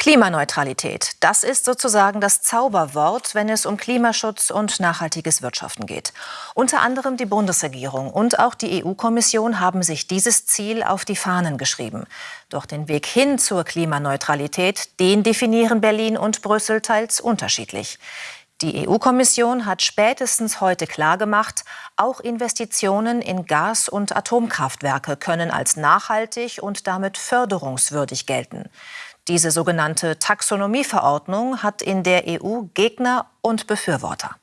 Klimaneutralität, das ist sozusagen das Zauberwort, wenn es um Klimaschutz und nachhaltiges Wirtschaften geht. Unter anderem die Bundesregierung und auch die EU-Kommission haben sich dieses Ziel auf die Fahnen geschrieben. Doch den Weg hin zur Klimaneutralität, den definieren Berlin und Brüssel teils unterschiedlich. Die EU-Kommission hat spätestens heute klargemacht, auch Investitionen in Gas- und Atomkraftwerke können als nachhaltig und damit förderungswürdig gelten. Diese sogenannte Taxonomieverordnung hat in der EU Gegner und Befürworter.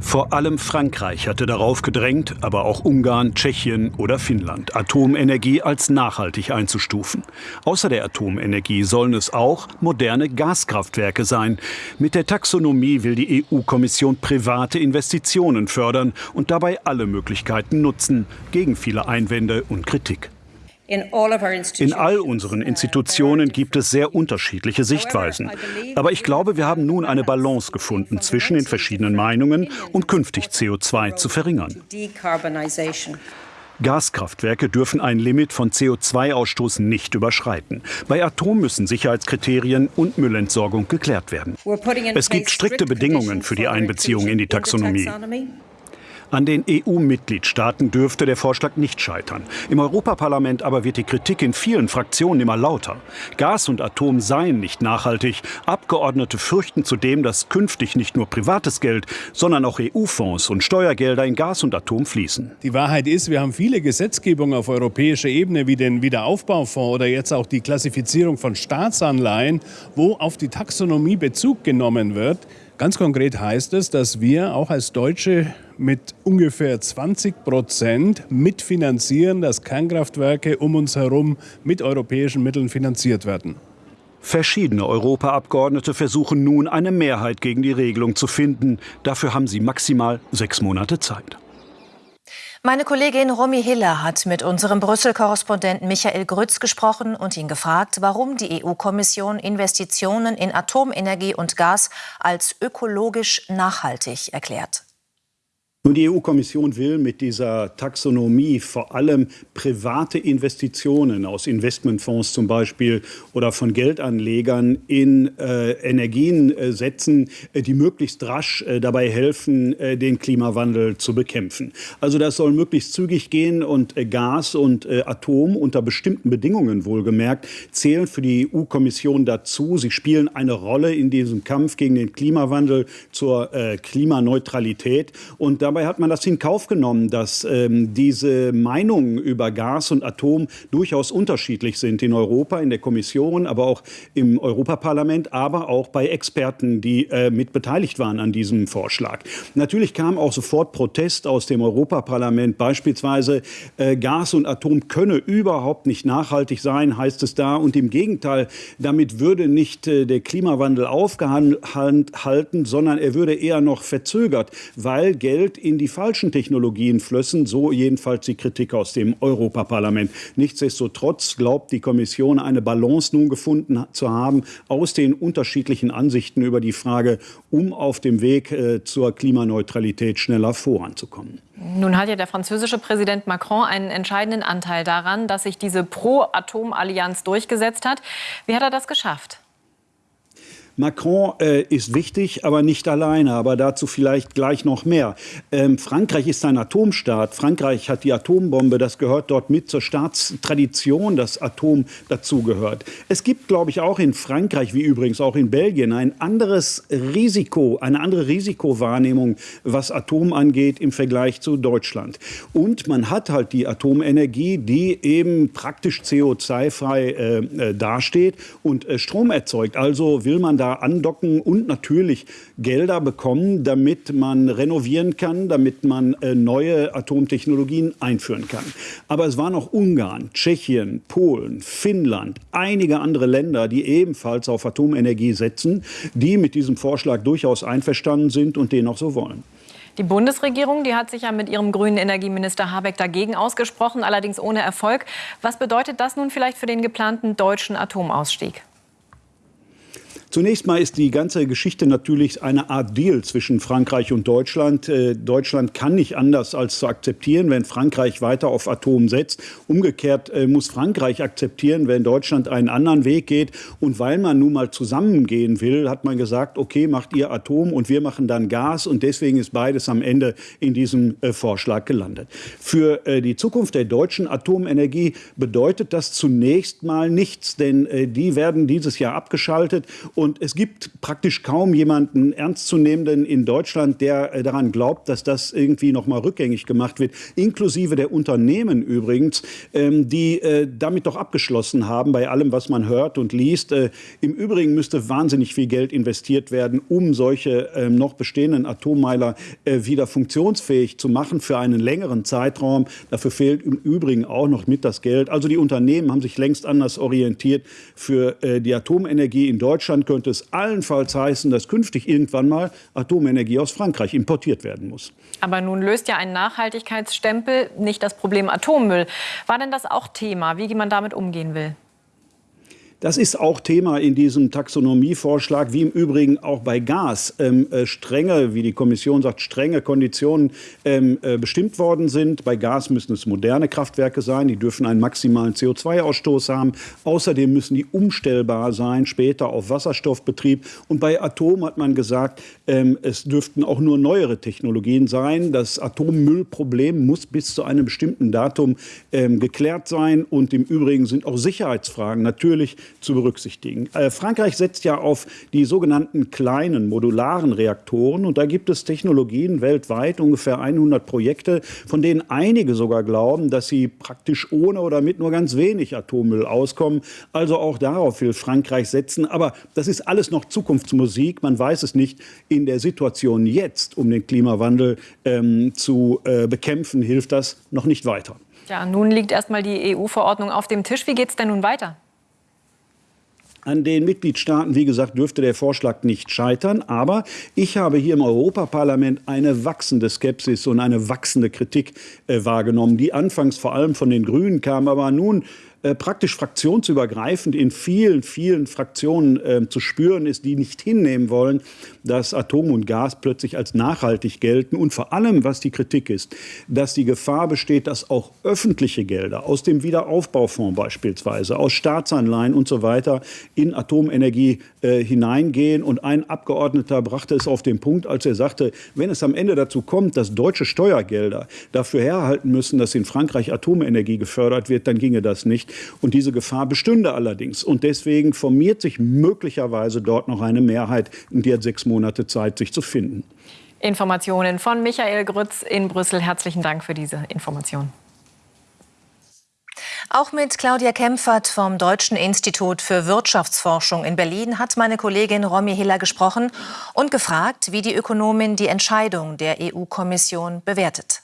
Vor allem Frankreich hatte darauf gedrängt, aber auch Ungarn, Tschechien oder Finnland, Atomenergie als nachhaltig einzustufen. Außer der Atomenergie sollen es auch moderne Gaskraftwerke sein. Mit der Taxonomie will die EU-Kommission private Investitionen fördern und dabei alle Möglichkeiten nutzen, gegen viele Einwände und Kritik. In all unseren Institutionen gibt es sehr unterschiedliche Sichtweisen. Aber ich glaube, wir haben nun eine Balance gefunden zwischen den verschiedenen Meinungen und künftig CO2 zu verringern. Gaskraftwerke dürfen ein Limit von CO2-Ausstoß nicht überschreiten. Bei Atom müssen Sicherheitskriterien und Müllentsorgung geklärt werden. Es gibt strikte Bedingungen für die Einbeziehung in die Taxonomie. An den EU-Mitgliedstaaten dürfte der Vorschlag nicht scheitern. Im Europaparlament aber wird die Kritik in vielen Fraktionen immer lauter. Gas und Atom seien nicht nachhaltig. Abgeordnete fürchten zudem, dass künftig nicht nur privates Geld, sondern auch EU-Fonds und Steuergelder in Gas und Atom fließen. Die Wahrheit ist, wir haben viele Gesetzgebungen auf europäischer Ebene, wie den Wiederaufbaufonds oder jetzt auch die Klassifizierung von Staatsanleihen, wo auf die Taxonomie Bezug genommen wird. Ganz konkret heißt es, dass wir auch als Deutsche mit ungefähr 20 Prozent mitfinanzieren, dass Kernkraftwerke um uns herum mit europäischen Mitteln finanziert werden. Verschiedene Europaabgeordnete versuchen nun, eine Mehrheit gegen die Regelung zu finden. Dafür haben sie maximal sechs Monate Zeit. Meine Kollegin Romy Hiller hat mit unserem Brüssel-Korrespondenten Michael Grütz gesprochen und ihn gefragt, warum die EU-Kommission Investitionen in Atomenergie und Gas als ökologisch nachhaltig erklärt. Nun, die EU-Kommission will mit dieser Taxonomie vor allem private Investitionen aus Investmentfonds zum Beispiel oder von Geldanlegern in äh, Energien äh, setzen, äh, die möglichst rasch äh, dabei helfen, äh, den Klimawandel zu bekämpfen. Also das soll möglichst zügig gehen und äh, Gas und Atom unter bestimmten Bedingungen wohlgemerkt zählen für die EU-Kommission dazu. Sie spielen eine Rolle in diesem Kampf gegen den Klimawandel zur Klimaneutralität und dabei Dabei hat man das in Kauf genommen, dass ähm, diese Meinungen über Gas und Atom durchaus unterschiedlich sind in Europa, in der Kommission, aber auch im Europaparlament, aber auch bei Experten, die äh, mit beteiligt waren an diesem Vorschlag. Natürlich kam auch sofort Protest aus dem Europaparlament, beispielsweise äh, Gas und Atom könne überhaupt nicht nachhaltig sein, heißt es da. Und im Gegenteil, damit würde nicht äh, der Klimawandel aufgehalten, sondern er würde eher noch verzögert, weil Geld in die falschen Technologien flössen, so jedenfalls die Kritik aus dem Europaparlament. Nichtsdestotrotz glaubt die Kommission, eine Balance nun gefunden zu haben aus den unterschiedlichen Ansichten über die Frage, um auf dem Weg äh, zur Klimaneutralität schneller voranzukommen. Nun hat ja der französische Präsident Macron einen entscheidenden Anteil daran, dass sich diese Pro-Atom-Allianz durchgesetzt hat. Wie hat er das geschafft? Macron äh, ist wichtig, aber nicht alleine. Aber dazu vielleicht gleich noch mehr. Ähm, Frankreich ist ein Atomstaat. Frankreich hat die Atombombe. Das gehört dort mit zur Staatstradition, dass Atom dazugehört. Es gibt, glaube ich, auch in Frankreich, wie übrigens auch in Belgien, ein anderes Risiko, eine andere Risikowahrnehmung, was Atom angeht im Vergleich zu Deutschland. Und man hat halt die Atomenergie, die eben praktisch CO2-frei äh, äh, dasteht und äh, Strom erzeugt. Also will man da da andocken und natürlich Gelder bekommen, damit man renovieren kann, damit man äh, neue Atomtechnologien einführen kann. Aber es waren auch Ungarn, Tschechien, Polen, Finnland, einige andere Länder, die ebenfalls auf Atomenergie setzen, die mit diesem Vorschlag durchaus einverstanden sind und den auch so wollen. Die Bundesregierung, die hat sich ja mit ihrem grünen Energieminister Habeck dagegen ausgesprochen, allerdings ohne Erfolg. Was bedeutet das nun vielleicht für den geplanten deutschen Atomausstieg? Zunächst mal ist die ganze Geschichte natürlich eine Art Deal zwischen Frankreich und Deutschland. Äh, Deutschland kann nicht anders als zu akzeptieren, wenn Frankreich weiter auf Atom setzt. Umgekehrt äh, muss Frankreich akzeptieren, wenn Deutschland einen anderen Weg geht. Und weil man nun mal zusammengehen will, hat man gesagt, okay, macht ihr Atom und wir machen dann Gas. Und deswegen ist beides am Ende in diesem äh, Vorschlag gelandet. Für die Zukunft der deutschen Atomenergie bedeutet das zunächst mal nichts, denn die werden dieses Jahr abgeschaltet. Und es gibt praktisch kaum jemanden ernstzunehmenden in Deutschland, der äh, daran glaubt, dass das irgendwie noch mal rückgängig gemacht wird, inklusive der Unternehmen übrigens, ähm, die äh, damit doch abgeschlossen haben bei allem, was man hört und liest. Äh, Im Übrigen müsste wahnsinnig viel Geld investiert werden, um solche ähm, noch bestehenden Atommeiler wieder funktionsfähig zu machen für einen längeren Zeitraum. Dafür fehlt im Übrigen auch noch mit das Geld. Also die Unternehmen haben sich längst anders orientiert. Für die Atomenergie in Deutschland könnte es allenfalls heißen, dass künftig irgendwann mal Atomenergie aus Frankreich importiert werden muss. Aber nun löst ja ein Nachhaltigkeitsstempel nicht das Problem Atommüll. War denn das auch Thema, wie man damit umgehen will? Das ist auch Thema in diesem Taxonomievorschlag, wie im Übrigen auch bei Gas ähm, äh, strenge, wie die Kommission sagt, strenge Konditionen ähm, äh, bestimmt worden sind. Bei Gas müssen es moderne Kraftwerke sein, die dürfen einen maximalen CO2-Ausstoß haben. Außerdem müssen die umstellbar sein, später auf Wasserstoffbetrieb. Und bei Atom hat man gesagt, ähm, es dürften auch nur neuere Technologien sein. Das Atommüllproblem muss bis zu einem bestimmten Datum ähm, geklärt sein. Und im Übrigen sind auch Sicherheitsfragen natürlich zu berücksichtigen. Äh, Frankreich setzt ja auf die sogenannten kleinen modularen Reaktoren und da gibt es Technologien weltweit, ungefähr 100 Projekte, von denen einige sogar glauben, dass sie praktisch ohne oder mit nur ganz wenig Atommüll auskommen. Also auch darauf will Frankreich setzen. Aber das ist alles noch Zukunftsmusik. Man weiß es nicht. In der Situation jetzt, um den Klimawandel ähm, zu äh, bekämpfen, hilft das noch nicht weiter. Ja, nun liegt erstmal die EU-Verordnung auf dem Tisch. Wie geht es denn nun weiter? An den Mitgliedstaaten, wie gesagt, dürfte der Vorschlag nicht scheitern. Aber ich habe hier im Europaparlament eine wachsende Skepsis und eine wachsende Kritik äh, wahrgenommen, die anfangs vor allem von den Grünen kam, aber nun äh, praktisch fraktionsübergreifend in vielen, vielen Fraktionen äh, zu spüren ist, die nicht hinnehmen wollen, dass Atom und Gas plötzlich als nachhaltig gelten. Und vor allem, was die Kritik ist, dass die Gefahr besteht, dass auch öffentliche Gelder aus dem Wiederaufbaufonds beispielsweise, aus Staatsanleihen und so weiter in Atomenergie äh, hineingehen. Und ein Abgeordneter brachte es auf den Punkt, als er sagte, wenn es am Ende dazu kommt, dass deutsche Steuergelder dafür herhalten müssen, dass in Frankreich Atomenergie gefördert wird, dann ginge das nicht. Und diese Gefahr bestünde allerdings. Und deswegen formiert sich möglicherweise dort noch eine Mehrheit, die hat sechs Monate Zeit, sich zu finden. Informationen von Michael Grütz in Brüssel. Herzlichen Dank für diese Information. Auch mit Claudia Kempfert vom Deutschen Institut für Wirtschaftsforschung in Berlin hat meine Kollegin Romy Hiller gesprochen und gefragt, wie die Ökonomin die Entscheidung der EU-Kommission bewertet.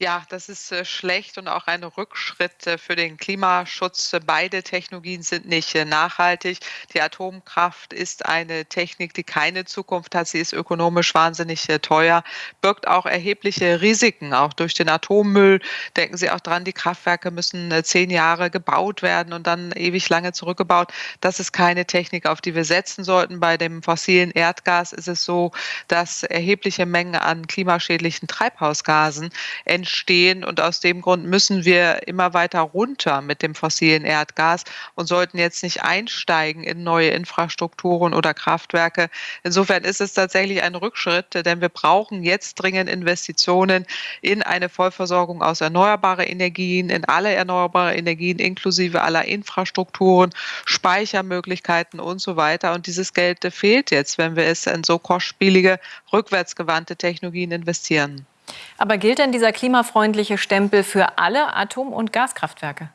Ja, das ist äh, schlecht und auch ein Rückschritt äh, für den Klimaschutz. Beide Technologien sind nicht äh, nachhaltig. Die Atomkraft ist eine Technik, die keine Zukunft hat. Sie ist ökonomisch wahnsinnig teuer, birgt auch erhebliche Risiken, auch durch den Atommüll. Denken Sie auch dran, die Kraftwerke müssen zehn Jahre gebaut werden und dann ewig lange zurückgebaut. Das ist keine Technik, auf die wir setzen sollten. Bei dem fossilen Erdgas ist es so, dass erhebliche Mengen an klimaschädlichen Treibhausgasen entstehen entstehen. Und aus dem Grund müssen wir immer weiter runter mit dem fossilen Erdgas und sollten jetzt nicht einsteigen in neue Infrastrukturen oder Kraftwerke. Insofern ist es tatsächlich ein Rückschritt, denn wir brauchen jetzt dringend Investitionen in eine Vollversorgung aus erneuerbaren Energien, in alle erneuerbaren Energien inklusive aller Infrastrukturen, Speichermöglichkeiten und so weiter. Und dieses Geld fehlt jetzt, wenn wir es in so kostspielige, rückwärtsgewandte Technologien investieren. Aber gilt denn dieser klimafreundliche Stempel für alle Atom- und Gaskraftwerke?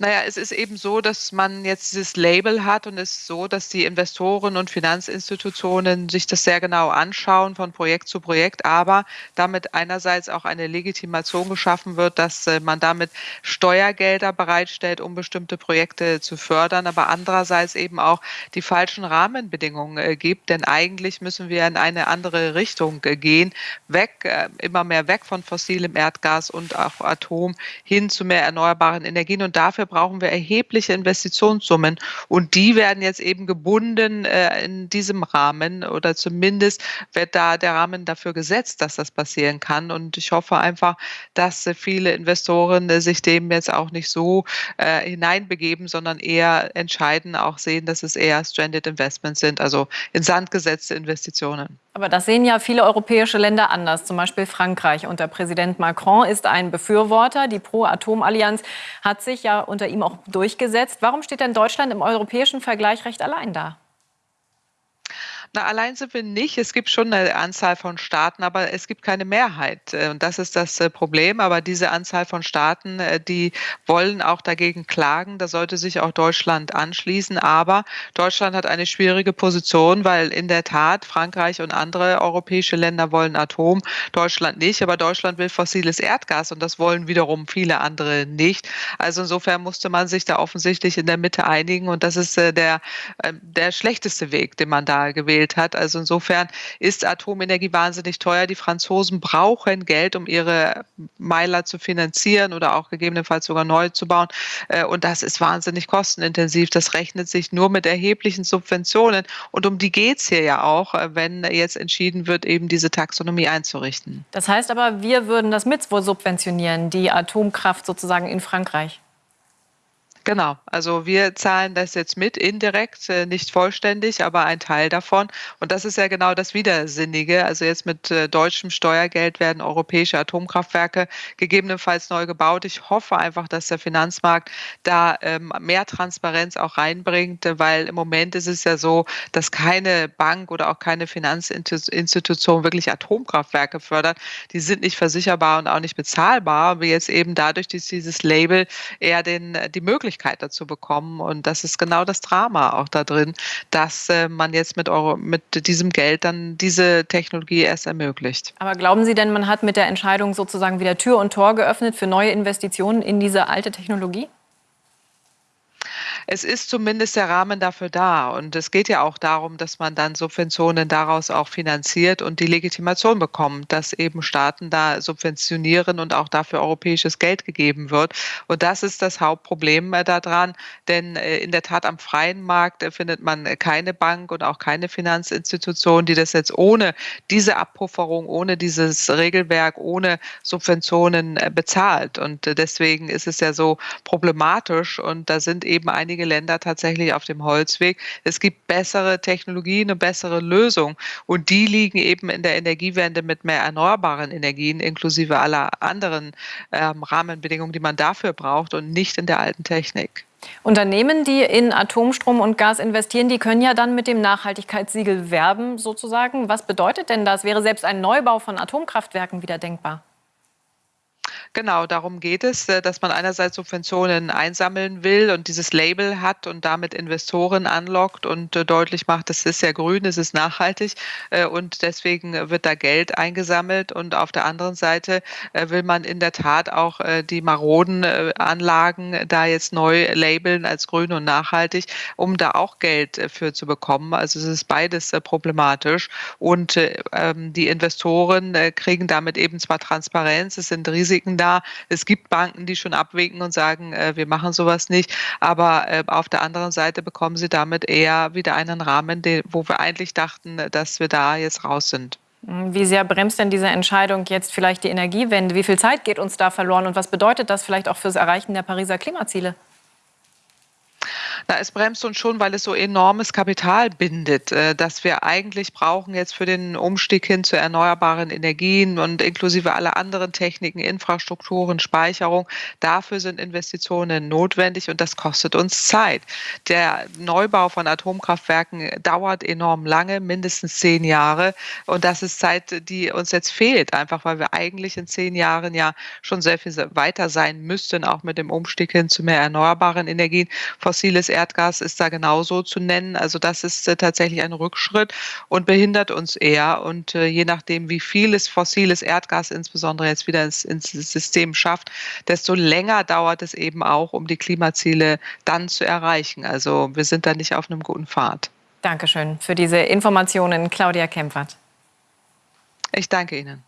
Naja, es ist eben so, dass man jetzt dieses Label hat und es ist so, dass die Investoren und Finanzinstitutionen sich das sehr genau anschauen von Projekt zu Projekt, aber damit einerseits auch eine Legitimation geschaffen wird, dass äh, man damit Steuergelder bereitstellt, um bestimmte Projekte zu fördern, aber andererseits eben auch die falschen Rahmenbedingungen äh, gibt, denn eigentlich müssen wir in eine andere Richtung äh, gehen, weg, immer mehr weg von fossilem Erdgas und auch Atom hin zu mehr erneuerbaren Energien. Und dafür brauchen wir erhebliche Investitionssummen. Und die werden jetzt eben gebunden äh, in diesem Rahmen oder zumindest wird da der Rahmen dafür gesetzt, dass das passieren kann. Und ich hoffe einfach, dass viele Investoren sich dem jetzt auch nicht so äh, hineinbegeben, sondern eher entscheiden, auch sehen, dass es eher Stranded Investments sind, also in Sand gesetzte Investitionen. Aber das sehen ja viele europäische Länder anders. Zum Beispiel Frankreich unter Präsident Macron ist ein Befürworter. Die Pro-Atom-Allianz hat sich ja unter ihm auch durchgesetzt. Warum steht denn Deutschland im europäischen Vergleich recht allein da? Na, allein sind wir nicht. Es gibt schon eine Anzahl von Staaten, aber es gibt keine Mehrheit. Äh, und das ist das äh, Problem. Aber diese Anzahl von Staaten, äh, die wollen auch dagegen klagen. Da sollte sich auch Deutschland anschließen. Aber Deutschland hat eine schwierige Position, weil in der Tat Frankreich und andere europäische Länder wollen Atom, Deutschland nicht. Aber Deutschland will fossiles Erdgas und das wollen wiederum viele andere nicht. Also insofern musste man sich da offensichtlich in der Mitte einigen. Und das ist der, der schlechteste Weg, den man da gewählt gewählt hat. Also insofern ist Atomenergie wahnsinnig teuer. Die Franzosen brauchen Geld, um ihre Meiler zu finanzieren oder auch gegebenenfalls sogar neu zu bauen. Äh, und das ist wahnsinnig kostenintensiv. Das rechnet sich nur mit erheblichen Subventionen. Und um die geht es hier ja auch, äh, wenn jetzt entschieden wird, eben diese Taxonomie einzurichten. Das heißt aber, wir würden das mit subventionieren, die Atomkraft sozusagen in Frankreich. Genau, also wir zahlen das jetzt mit, indirekt, äh, nicht vollständig, aber ein Teil davon. Und das ist ja genau das Widersinnige. Also jetzt mit äh, deutschem Steuergeld werden europäische Atomkraftwerke gegebenenfalls neu gebaut. Ich hoffe einfach, dass der Finanzmarkt da ähm, mehr Transparenz auch reinbringt, weil im Moment ist es ja so, dass keine Bank oder auch keine Finanzinstitution wirklich Atomkraftwerke fördert. Die sind nicht versicherbar und auch nicht bezahlbar. Aber jetzt eben dadurch, dass dieses Label eher den, die Möglichkeit Möglichkeit dazu bekommen. Und das ist genau das Drama auch da drin, dass äh, man jetzt mit, Euro, mit diesem Geld dann diese Technologie erst ermöglicht. Aber glauben Sie denn, man hat mit der Entscheidung sozusagen wieder Tür und Tor geöffnet für neue Investitionen in diese alte Technologie? Es ist zumindest der Rahmen dafür da. Und es geht ja auch darum, dass man dann Subventionen daraus auch finanziert und die Legitimation bekommt, dass eben Staaten da subventionieren und auch dafür europäisches Geld gegeben wird. Und das ist das Hauptproblem äh, daran, denn äh, in der Tat am freien Markt äh, findet man keine Bank und auch keine Finanzinstitution, die das jetzt ohne diese Abpufferung, ohne dieses Regelwerk, ohne Subventionen bezahlt. Und deswegen ist es ja so problematisch und da sind eben einige einige Länder tatsächlich auf dem Holzweg. Es gibt bessere Technologien, eine bessere Lösung. Und die liegen eben in der Energiewende mit mehr erneuerbaren Energien, inklusive aller anderen ähm, Rahmenbedingungen, die man dafür braucht und nicht in der alten Technik. Unternehmen, die in Atomstrom und Gas investieren, die können ja dann mit dem Nachhaltigkeitssiegel werben, sozusagen. Was bedeutet denn das? Wäre selbst ein Neubau von Atomkraftwerken wieder denkbar? Genau, darum geht es, äh, dass man einerseits Subventionen einsammeln will und dieses Label hat und damit Investoren anlockt und äh, deutlich macht, es ist ja grün, es ist nachhaltig äh, und deswegen wird da Geld eingesammelt. Und auf der anderen Seite will man in der Tat auch die maroden Anlagen da jetzt neu labeln als grün und nachhaltig, um da auch Geld für zu bekommen. Also es ist beides problematisch. Und ähm, die Investoren kriegen damit eben zwar Transparenz, es sind Risiken da. Es gibt Banken, die schon abwinken und sagen, äh, wir machen sowas nicht. Aber äh, auf der anderen Seite bekommen sie damit eher wieder einen Rahmen, den, wo wir eigentlich dachten, dass wir da jetzt raus sind. Wie sehr bremst denn diese Entscheidung jetzt vielleicht die Energiewende? Wie viel Zeit geht uns da verloren und was bedeutet das vielleicht auch fürs Erreichen der Pariser Klimaziele? Na, es bremst uns schon, weil es so enormes Kapital bindet, äh, das wir eigentlich brauchen jetzt für den Umstieg hin zu erneuerbaren Energien und inklusive aller anderen Techniken, Infrastrukturen, Speicherung. Dafür sind Investitionen notwendig und das kostet uns Zeit. Der Neubau von Atomkraftwerken dauert enorm lange, mindestens zehn Jahre. Und das ist Zeit, die uns jetzt fehlt, einfach weil wir eigentlich in zehn Jahren ja schon sehr viel weiter sein müssten, auch mit dem Umstieg hin zu mehr erneuerbaren Energien. Fossiles Erdgas ist da genauso zu nennen. Also das ist äh, tatsächlich ein Rückschritt und behindert uns eher. Und äh, je nachdem, wie vieles fossiles Erdgas insbesondere jetzt wieder ins, ins System schafft, desto länger dauert es eben auch, um die Klimaziele dann zu erreichen. Also wir sind da nicht auf einem guten Pfad. Dankeschön für diese Informationen, Claudia Kempfert. Ich danke Ihnen.